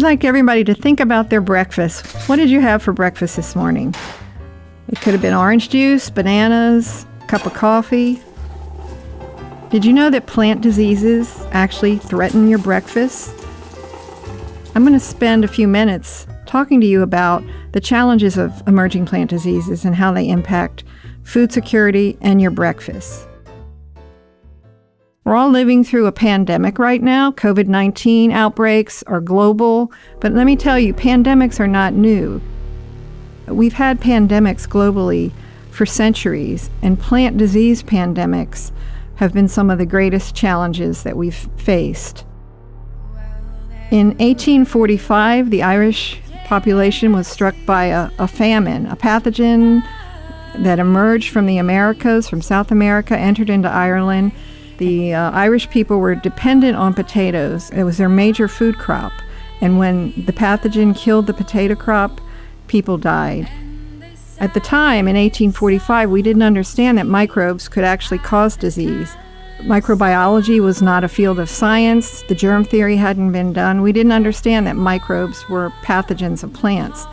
I'd like everybody to think about their breakfast. What did you have for breakfast this morning? It could have been orange juice, bananas, a cup of coffee. Did you know that plant diseases actually threaten your breakfast? I'm going to spend a few minutes talking to you about the challenges of emerging plant diseases and how they impact food security and your breakfast. We're all living through a pandemic right now. COVID 19 outbreaks are global. But let me tell you, pandemics are not new. We've had pandemics globally for centuries, and plant disease pandemics have been some of the greatest challenges that we've faced. In 1845, the Irish population was struck by a, a famine, a pathogen that emerged from the Americas, from South America, entered into Ireland the uh, Irish people were dependent on potatoes. It was their major food crop. And when the pathogen killed the potato crop, people died. At the time, in 1845, we didn't understand that microbes could actually cause disease. Microbiology was not a field of science. The germ theory hadn't been done. We didn't understand that microbes were pathogens of plants.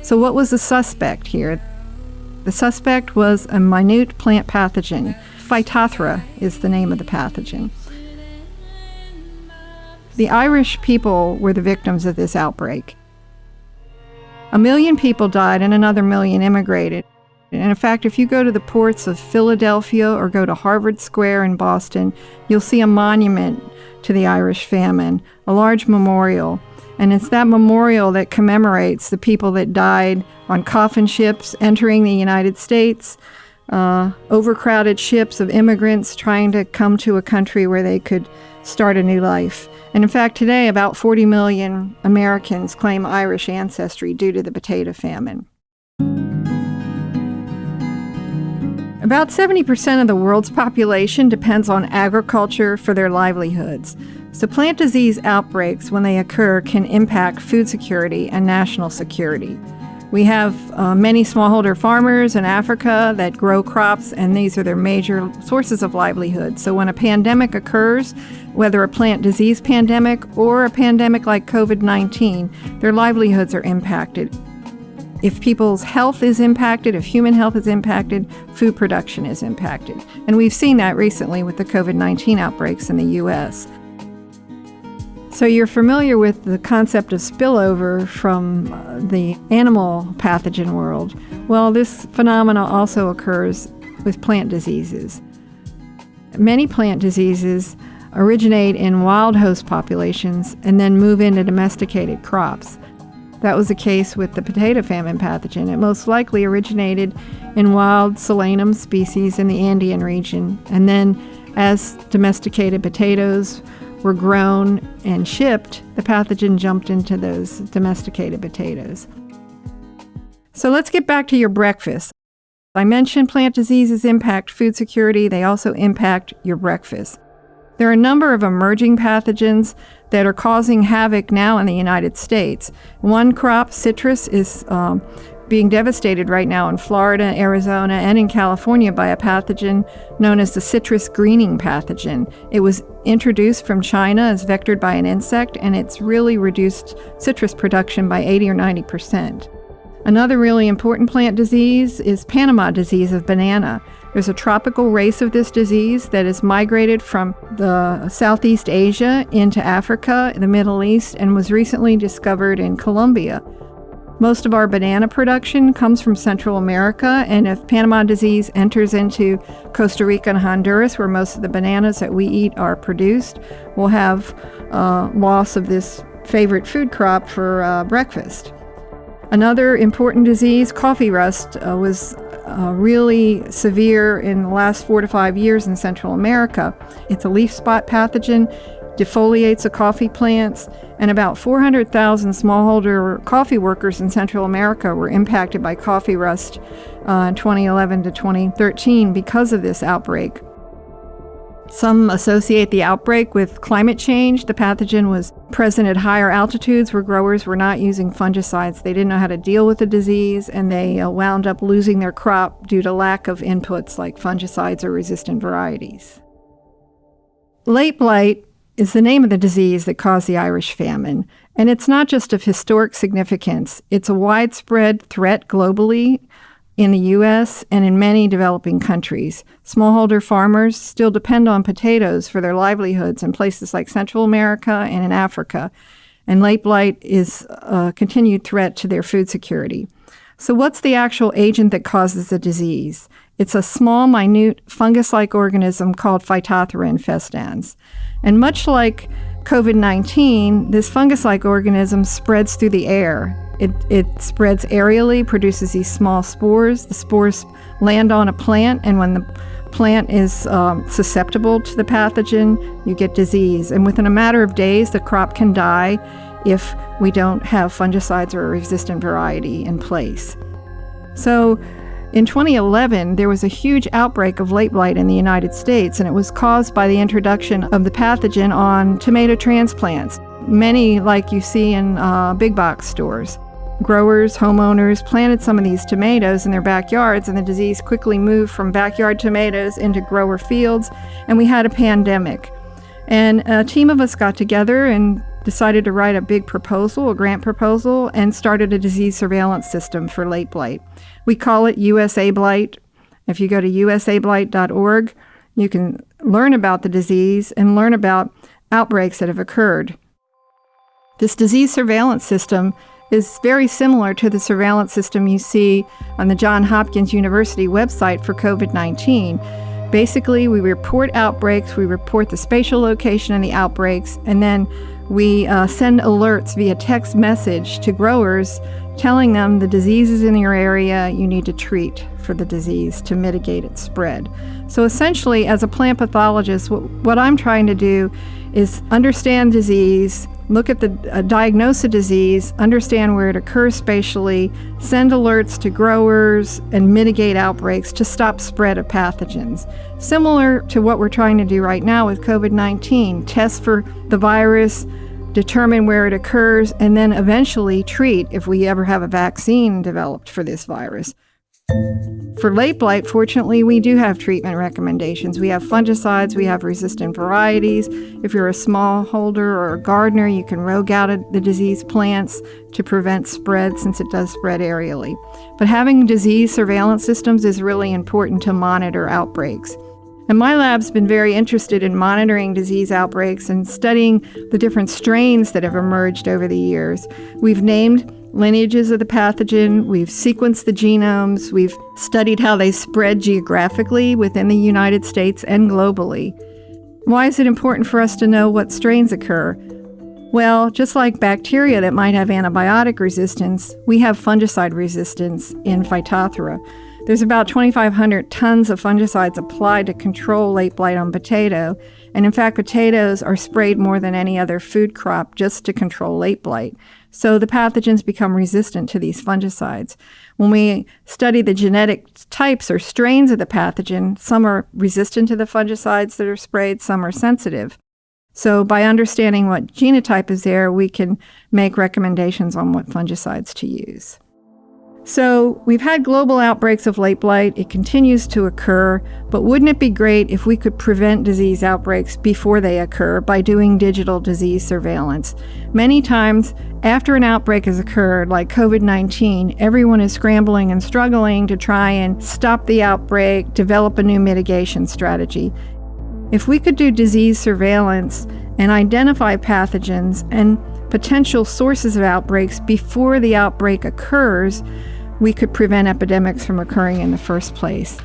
So, what was the suspect here? The suspect was a minute plant pathogen Phytophthora is the name of the pathogen. The Irish people were the victims of this outbreak. A million people died and another million immigrated. And in fact, if you go to the ports of Philadelphia or go to Harvard Square in Boston, you'll see a monument to the Irish famine, a large memorial. And it's that memorial that commemorates the people that died on coffin ships entering the United States, uh, overcrowded ships of immigrants trying to come to a country where they could start a new life. And in fact, today, about 40 million Americans claim Irish ancestry due to the potato famine. About 70% of the world's population depends on agriculture for their livelihoods. So, plant disease outbreaks, when they occur, can impact food security and national security. We have uh, many smallholder farmers in Africa that grow crops, and these are their major sources of livelihood. So, when a pandemic occurs, whether a plant disease pandemic or a pandemic like COVID 19, their livelihoods are impacted. If people's health is impacted, if human health is impacted, food production is impacted. And we've seen that recently with the COVID 19 outbreaks in the U.S. So you're familiar with the concept of spillover from uh, the animal pathogen world. Well, this phenomena also occurs with plant diseases. Many plant diseases originate in wild host populations and then move into domesticated crops. That was the case with the potato famine pathogen. It most likely originated in wild solanum species in the Andean region, and then as domesticated potatoes were grown and shipped, the pathogen jumped into those domesticated potatoes. So let's get back to your breakfast. I mentioned plant diseases impact food security, they also impact your breakfast. There are a number of emerging pathogens that are causing havoc now in the United States. One crop, citrus, is um, being devastated right now in Florida, Arizona, and in California by a pathogen known as the citrus greening pathogen. It was introduced from China as vectored by an insect, and it's really reduced citrus production by 80 or 90 percent. Another really important plant disease is Panama disease of banana. There's a tropical race of this disease that has migrated from the Southeast Asia into Africa, the Middle East, and was recently discovered in Colombia. Most of our banana production comes from Central America, and if Panama disease enters into Costa Rica and Honduras, where most of the bananas that we eat are produced, we'll have uh, loss of this favorite food crop for uh, breakfast. Another important disease, coffee rust, uh, was uh, really severe in the last four to five years in Central America. It's a leaf spot pathogen defoliates the coffee plants, and about 400,000 smallholder coffee workers in Central America were impacted by coffee rust uh, in 2011 to 2013 because of this outbreak. Some associate the outbreak with climate change. The pathogen was present at higher altitudes where growers were not using fungicides. They didn't know how to deal with the disease, and they uh, wound up losing their crop due to lack of inputs like fungicides or resistant varieties. Late blight is the name of the disease that caused the Irish famine. And it's not just of historic significance, it's a widespread threat globally in the U.S. and in many developing countries. Smallholder farmers still depend on potatoes for their livelihoods in places like Central America and in Africa, and late blight is a continued threat to their food security. So, what's the actual agent that causes the disease? It's a small, minute fungus like organism called Phytophthora infestans. And much like COVID 19, this fungus like organism spreads through the air. It, it spreads aerially, produces these small spores. The spores land on a plant, and when the plant is um, susceptible to the pathogen, you get disease. And within a matter of days, the crop can die if we don't have fungicides or a resistant variety in place. So, in 2011, there was a huge outbreak of late blight in the United States, and it was caused by the introduction of the pathogen on tomato transplants, many like you see in uh, big box stores. Growers, homeowners planted some of these tomatoes in their backyards, and the disease quickly moved from backyard tomatoes into grower fields, and we had a pandemic. And a team of us got together and decided to write a big proposal, a grant proposal, and started a disease surveillance system for late blight. We call it USA Blight. If you go to usablight.org, you can learn about the disease and learn about outbreaks that have occurred. This disease surveillance system is very similar to the surveillance system you see on the Johns Hopkins University website for COVID 19. Basically, we report outbreaks, we report the spatial location of the outbreaks, and then we uh, send alerts via text message to growers telling them the disease is in your area, you need to treat for the disease to mitigate its spread. So essentially, as a plant pathologist, what, what I'm trying to do is understand disease, look at the uh, diagnose a disease, understand where it occurs spatially, send alerts to growers, and mitigate outbreaks to stop spread of pathogens. Similar to what we're trying to do right now with COVID 19, test for the virus, determine where it occurs, and then eventually treat if we ever have a vaccine developed for this virus. For late blight, fortunately, we do have treatment recommendations. We have fungicides, we have resistant varieties. If you're a smallholder or a gardener, you can rogue out the diseased plants to prevent spread since it does spread aerially. But having disease surveillance systems is really important to monitor outbreaks. And my lab's been very interested in monitoring disease outbreaks and studying the different strains that have emerged over the years. We've named lineages of the pathogen, we've sequenced the genomes, we've studied how they spread geographically within the United States and globally. Why is it important for us to know what strains occur? Well, just like bacteria that might have antibiotic resistance, we have fungicide resistance in Phytophthora. There's about 2,500 tons of fungicides applied to control late blight on potato. And in fact, potatoes are sprayed more than any other food crop just to control late blight. So the pathogens become resistant to these fungicides. When we study the genetic types or strains of the pathogen, some are resistant to the fungicides that are sprayed, some are sensitive. So by understanding what genotype is there, we can make recommendations on what fungicides to use. So, we've had global outbreaks of late blight. It continues to occur, but wouldn't it be great if we could prevent disease outbreaks before they occur by doing digital disease surveillance? Many times, after an outbreak has occurred, like COVID 19, everyone is scrambling and struggling to try and stop the outbreak, develop a new mitigation strategy. If we could do disease surveillance and identify pathogens and potential sources of outbreaks before the outbreak occurs, we could prevent epidemics from occurring in the first place.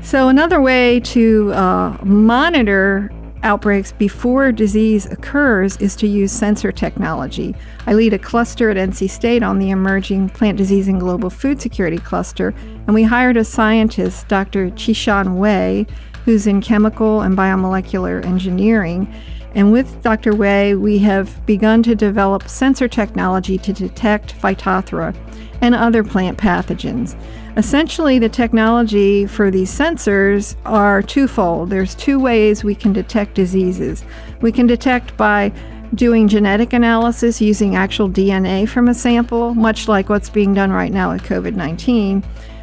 So, another way to uh, monitor outbreaks before disease occurs is to use sensor technology. I lead a cluster at NC State on the emerging plant disease and global food security cluster, and we hired a scientist, Dr. Qingshan Wei, who's in chemical and biomolecular engineering. And with Dr. Wei, we have begun to develop sensor technology to detect Phytophthora and other plant pathogens. Essentially, the technology for these sensors are twofold. There's two ways we can detect diseases. We can detect by doing genetic analysis using actual DNA from a sample, much like what's being done right now with COVID 19,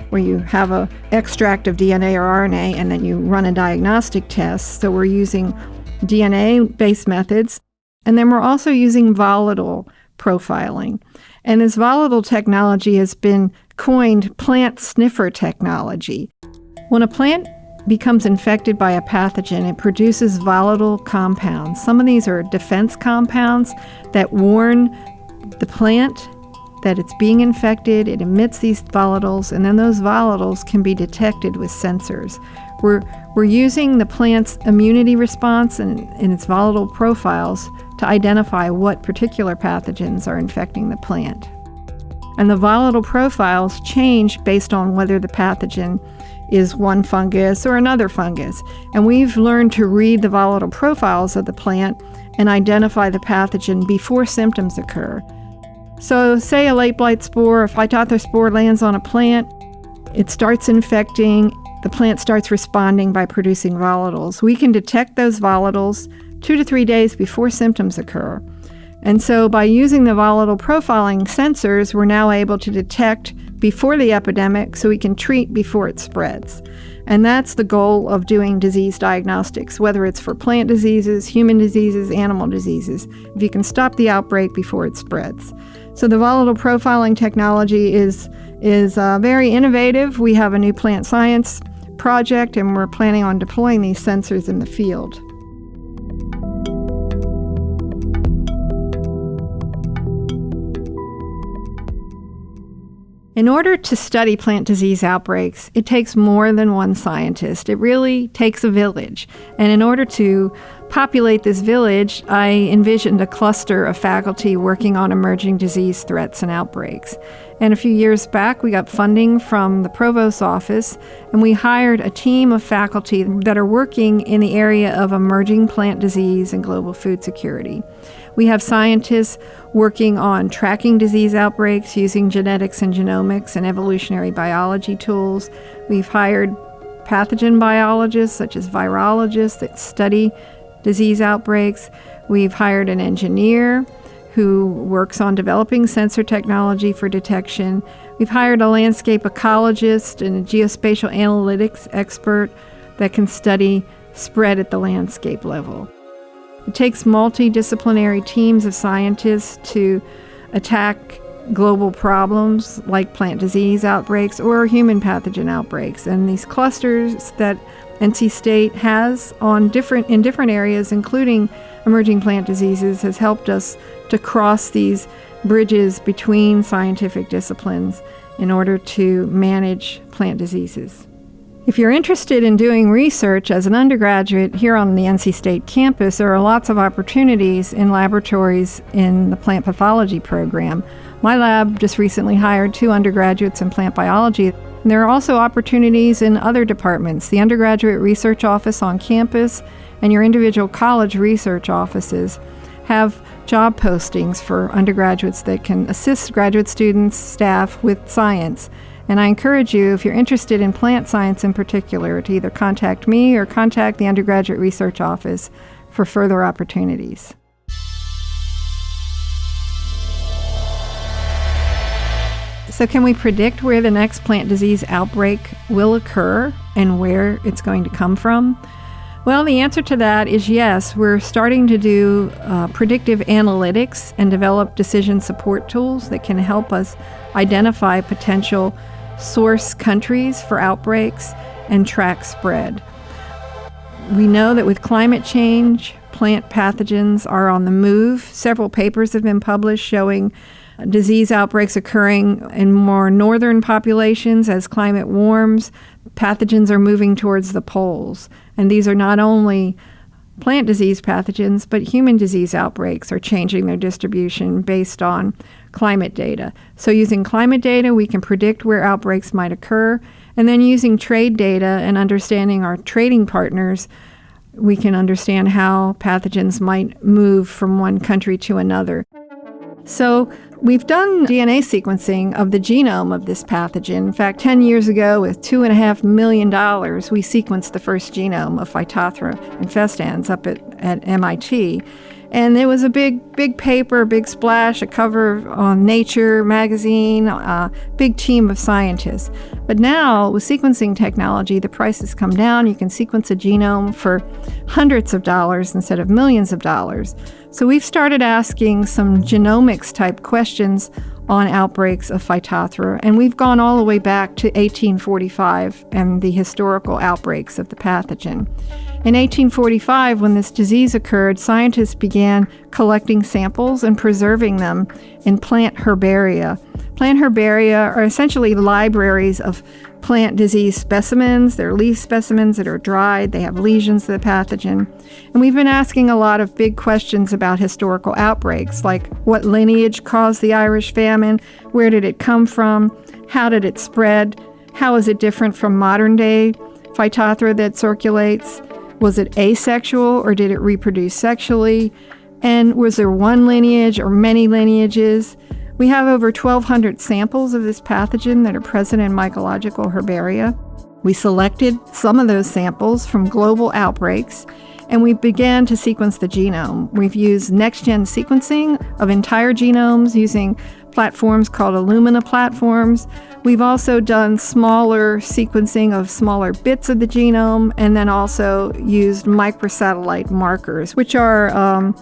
where you have an extract of DNA or RNA and then you run a diagnostic test. So we're using DNA based methods. And then we're also using volatile profiling. And this volatile technology has been coined plant sniffer technology. When a plant becomes infected by a pathogen, it produces volatile compounds. Some of these are defense compounds that warn the plant that it's being infected, it emits these volatiles, and then those volatiles can be detected with sensors. We're, we're using the plant's immunity response and, and its volatile profiles to identify what particular pathogens are infecting the plant. And the volatile profiles change based on whether the pathogen is one fungus or another fungus. And we've learned to read the volatile profiles of the plant and identify the pathogen before symptoms occur. So, say a late blight spore or phytophthora spore lands on a plant, it starts infecting, the plant starts responding by producing volatiles. We can detect those volatiles two to three days before symptoms occur. And so, by using the volatile profiling sensors, we're now able to detect before the epidemic so we can treat before it spreads. And that's the goal of doing disease diagnostics, whether it's for plant diseases, human diseases, animal diseases, if you can stop the outbreak before it spreads. So the volatile profiling technology is, is uh, very innovative. We have a new plant science project, and we're planning on deploying these sensors in the field. In order to study plant disease outbreaks, it takes more than one scientist. It really takes a village. And in order to populate this village, I envisioned a cluster of faculty working on emerging disease threats and outbreaks. And a few years back, we got funding from the provost's office, and we hired a team of faculty that are working in the area of emerging plant disease and global food security. We have scientists working on tracking disease outbreaks using genetics and genomics and evolutionary biology tools. We've hired pathogen biologists, such as virologists, that study disease outbreaks. We've hired an engineer who works on developing sensor technology for detection. We've hired a landscape ecologist and a geospatial analytics expert that can study spread at the landscape level. It takes multidisciplinary teams of scientists to attack global problems like plant disease outbreaks or human pathogen outbreaks. And these clusters that NC State has on different in different areas, including emerging plant diseases, has helped us to cross these bridges between scientific disciplines in order to manage plant diseases. If you're interested in doing research as an undergraduate here on the NC State campus, there are lots of opportunities in laboratories in the plant pathology program. My lab just recently hired two undergraduates in plant biology. And there are also opportunities in other departments, the undergraduate research office on campus and your individual college research offices have job postings for undergraduates that can assist graduate students, staff with science. And I encourage you, if you're interested in plant science in particular, to either contact me or contact the undergraduate research office for further opportunities. So, can we predict where the next plant disease outbreak will occur and where it's going to come from? Well, the answer to that is yes. We're starting to do uh, predictive analytics and develop decision support tools that can help us identify potential source countries for outbreaks, and track spread. We know that with climate change, plant pathogens are on the move. Several papers have been published showing disease outbreaks occurring in more northern populations as climate warms. Pathogens are moving towards the poles. And these are not only plant disease pathogens, but human disease outbreaks are changing their distribution based on climate data. So, using climate data, we can predict where outbreaks might occur. And then, using trade data and understanding our trading partners, we can understand how pathogens might move from one country to another. So, we've done DNA sequencing of the genome of this pathogen. In fact, 10 years ago, with $2.5 million, we sequenced the first genome of Phytophthora infestans up at, at MIT. And it was a big, big paper, big splash, a cover on Nature magazine, a big team of scientists. But now, with sequencing technology, the price has come down. You can sequence a genome for hundreds of dollars instead of millions of dollars. So we've started asking some genomics type questions on outbreaks of Phytophthora, and we've gone all the way back to 1845 and the historical outbreaks of the pathogen. In 1845, when this disease occurred, scientists began collecting samples and preserving them in plant herbaria. Plant herbaria are essentially libraries of plant disease specimens. They're leaf specimens that are dried, they have lesions of the pathogen. And we've been asking a lot of big questions about historical outbreaks, like what lineage caused the Irish famine, where did it come from, how did it spread, how is it different from modern day Phytophthora that circulates, was it asexual or did it reproduce sexually? And was there one lineage or many lineages? We have over 1,200 samples of this pathogen that are present in mycological herbaria. We selected some of those samples from global outbreaks and we began to sequence the genome. We've used next gen sequencing of entire genomes using platforms called Illumina platforms. We've also done smaller sequencing of smaller bits of the genome and then also used microsatellite markers, which are um,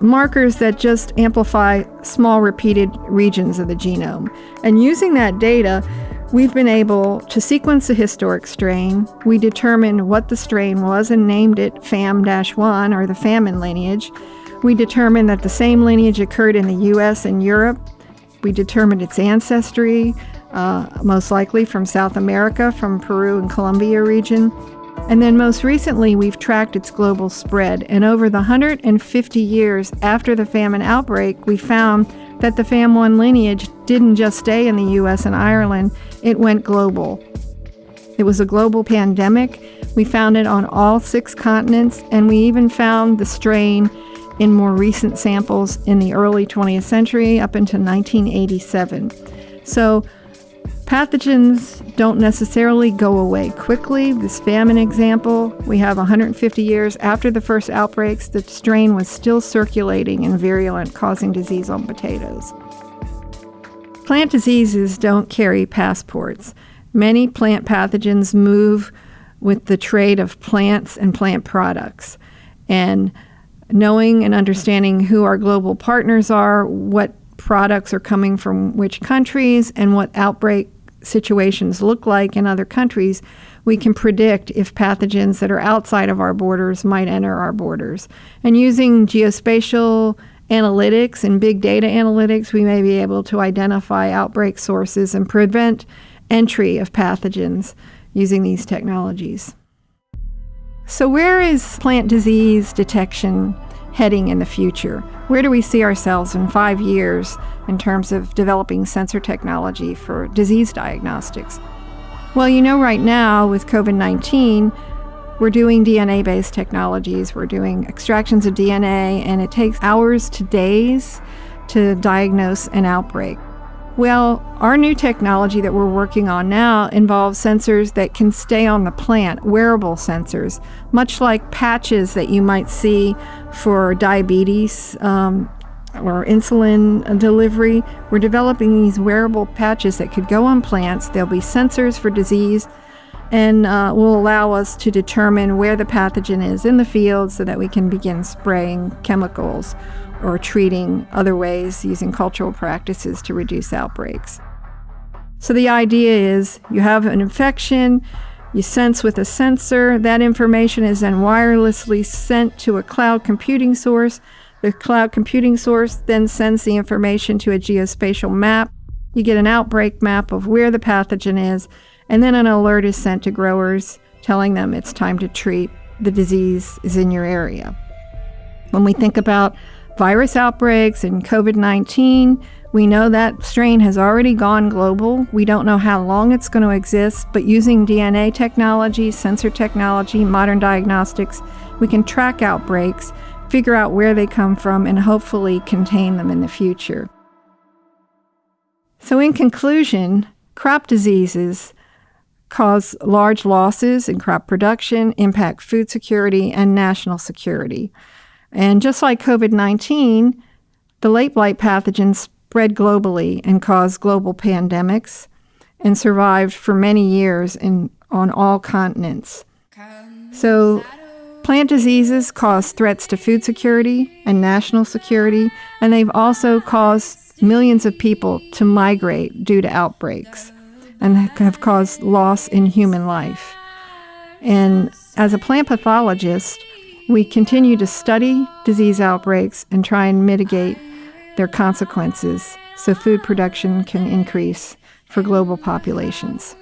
markers that just amplify small repeated regions of the genome. And using that data, We've been able to sequence a historic strain. We determined what the strain was and named it FAM 1 or the famine lineage. We determined that the same lineage occurred in the US and Europe. We determined its ancestry, uh, most likely from South America, from Peru and Colombia region. And then most recently, we've tracked its global spread. And over the 150 years after the famine outbreak, we found that the FAM1 lineage didn't just stay in the US and Ireland, it went global. It was a global pandemic. We found it on all six continents, and we even found the strain in more recent samples in the early 20th century up into 1987. So, pathogens don't necessarily go away quickly. This famine example, we have 150 years after the first outbreaks, the strain was still circulating and virulent, causing disease on potatoes. Plant diseases don't carry passports. Many plant pathogens move with the trade of plants and plant products. And knowing and understanding who our global partners are, what products are coming from which countries, and what outbreak situations look like in other countries, we can predict if pathogens that are outside of our borders might enter our borders. And using geospatial analytics and big data analytics, we may be able to identify outbreak sources and prevent entry of pathogens using these technologies. So, where is plant disease detection heading in the future? Where do we see ourselves in five years in terms of developing sensor technology for disease diagnostics? Well, you know, right now with COVID 19, we're doing DNA based technologies, we're doing extractions of DNA, and it takes hours to days to diagnose an outbreak. Well, our new technology that we're working on now involves sensors that can stay on the plant, wearable sensors, much like patches that you might see for diabetes um, or insulin delivery. We're developing these wearable patches that could go on plants. There'll be sensors for disease and uh, will allow us to determine where the pathogen is in the field so that we can begin spraying chemicals or treating other ways using cultural practices to reduce outbreaks. So the idea is you have an infection, you sense with a sensor, that information is then wirelessly sent to a cloud computing source. The cloud computing source then sends the information to a geospatial map. You get an outbreak map of where the pathogen is, and then an alert is sent to growers telling them it's time to treat, the disease is in your area. When we think about virus outbreaks and COVID 19, we know that strain has already gone global. We don't know how long it's going to exist, but using DNA technology, sensor technology, modern diagnostics, we can track outbreaks, figure out where they come from, and hopefully contain them in the future. So, in conclusion, crop diseases cause large losses in crop production, impact food security, and national security. And just like COVID 19, the late blight pathogens spread globally and caused global pandemics and survived for many years in, on all continents. So, plant diseases cause threats to food security and national security, and they've also caused millions of people to migrate due to outbreaks and have caused loss in human life. And as a plant pathologist, we continue to study disease outbreaks and try and mitigate their consequences so food production can increase for global populations.